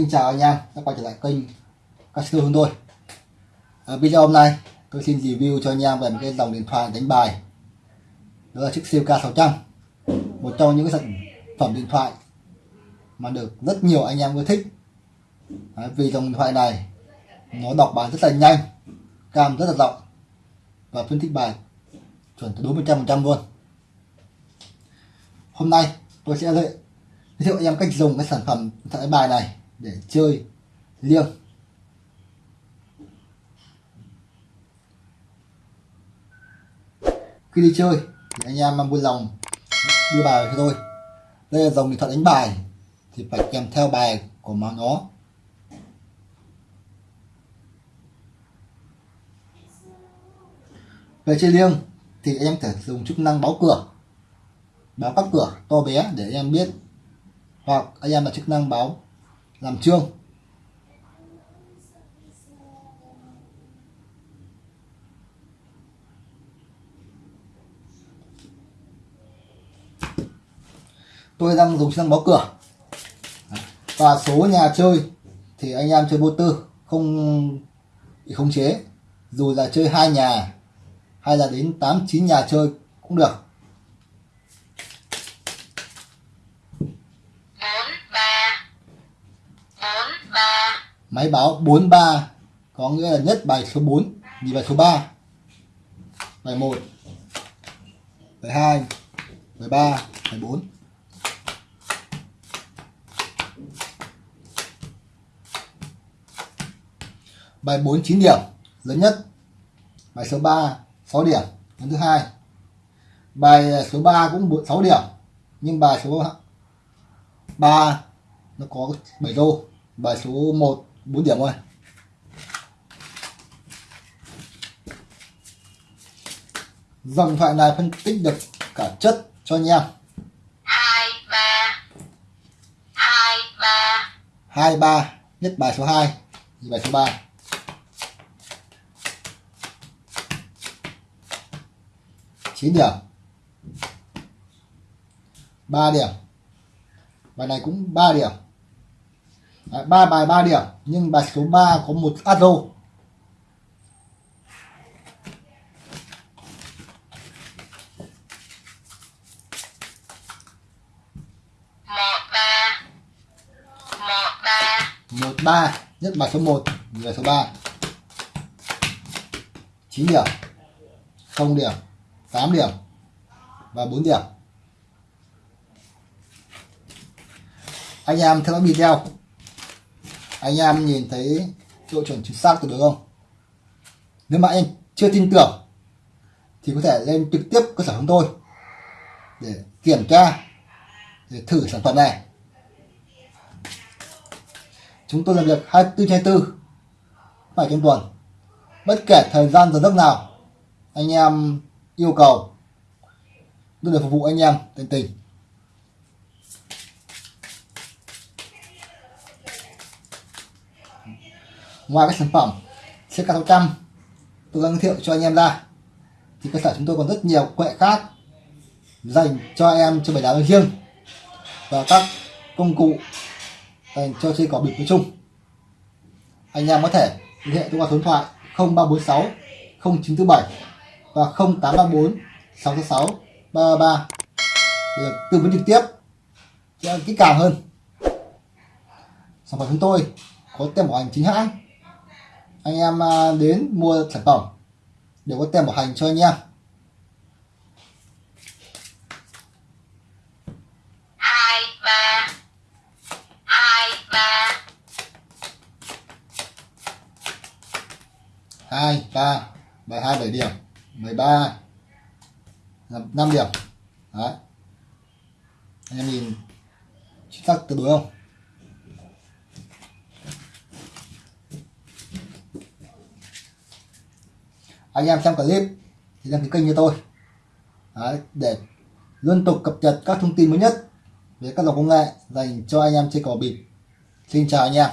Xin chào anh em đã quay trở lại kênh Casino chúng tôi à, video hôm nay tôi xin review cho anh em về một cái dòng điện thoại đánh bài. Đó là chiếc siêu K600 một trong những cái sản phẩm điện thoại mà được rất nhiều anh em ưa thích. À, vì dòng điện thoại này nó đọc bài rất là nhanh cam rất là rộng và phân tích bài chuẩn từ đúng 100% luôn. Hôm nay tôi sẽ giới thiệu anh em cách dùng cái sản phẩm điện thoại đánh bài này để chơi liêng. Khi đi chơi thì anh em vui lòng đưa bài cho tôi. Đây là dòng điện thoại đánh bài thì phải kèm theo bài của mà nó về chơi liêng thì anh em thể dùng chức năng báo cửa, báo các cửa to bé để anh em biết hoặc anh em là chức năng báo làm chương. Tôi đang dùng sang báo cửa. Và số nhà chơi thì anh em chơi vô tư, không bị khống chế. Dù là chơi hai nhà hay là đến 8 9 nhà chơi cũng được. Máy báo 43 có nghĩa là nhất bài số 4 nhì bài số 3 bài 1 bài 2 bài 3 bài 4 bài 4 9 điểm, lớn nhất. Bài số 3 6 điểm, lớn thứ hai. Bài à, số 3 cũng 6 điểm, nhưng bài số 3 nó có 7 rô bài số 1 4 điểm thôi. Dòng thoại này phân tích được cả chất cho anh em. 2 3 2 3 2 3 nhất bài số 2 thì bài số 3 9 điểm. 3 điểm. Bài này cũng 3 điểm Đấy, 3 bài 3 điểm nhưng bài số 3 có một aro một ba. Nhất bài số 1 bài số 3 9 điểm 0 điểm 8 điểm và 4 điểm. Anh em theo dõi video anh em nhìn thấy độ chuẩn chính xác tuyệt đối không? Nếu mà anh chưa tin tưởng, thì có thể lên trực tiếp cơ sở chúng tôi để kiểm tra, để thử sản phẩm này. Chúng tôi làm việc 24 trên 24 phải trong tuần. Bất kể thời gian giờ giấc nào, anh em yêu cầu, tôi để phục vụ anh em tận tình. Ngoài các sản phẩm CK600 tôi đang giới thiệu cho anh em ra. Thì cơ sở chúng tôi còn rất nhiều quệ khác dành cho em chơi bài đá nói riêng và các công cụ dành cho chơi cỏ bịp nói chung. Anh em có thể liên hệ tôi qua số điện thoại 0346 0947 và 0834 666 333 để tư vấn trực tiếp cho kỹ càng hơn. Sản phẩm chúng tôi có tem bảo hành chính hãng anh em à, đến mua sản phẩm. Đều có tem bảo hành cho anh em. Hai ba. Hai ba. Hai ba. Bài hai bảy điểm. Mười ba. Năm điểm. Đấy. Anh em nhìn chính xác tuyệt đối không anh em xem clip thì đăng ký kênh cho tôi. Đấy, để liên tục cập nhật các thông tin mới nhất về các dòng công nghệ dành cho anh em chơi cỏ bịp. Xin chào anh em.